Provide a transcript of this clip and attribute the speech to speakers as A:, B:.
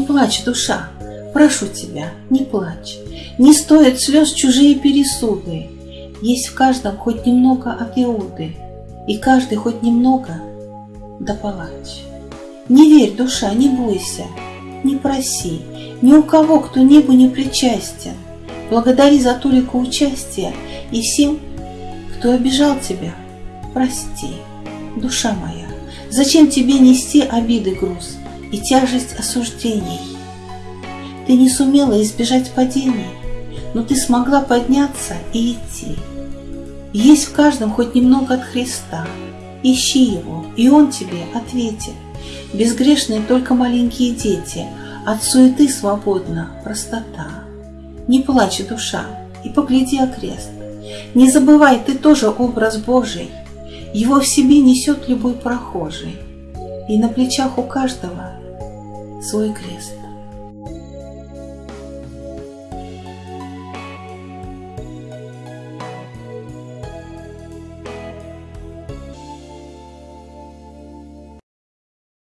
A: плачь, душа, прошу тебя, не плачь. Не стоят слез чужие пересуды. Есть в каждом хоть немного от Иуды, И каждый хоть немного да палач. Не верь, душа, не бойся, не проси, Ни у кого, кто небу не причастен. Благодари за толику участия И всем, кто обижал тебя, прости, душа моя. Зачем тебе нести обиды груз и тяжесть осуждений? Ты не сумела избежать падений, но ты смогла подняться и идти. Есть в каждом хоть немного от Христа. Ищи его, и он тебе ответит. Безгрешные только маленькие дети, от суеты свободна простота. Не плачь, душа, и погляди окрест. Не забывай, ты тоже образ Божий, его в себе несет любой прохожий, и на плечах у каждого свой крест.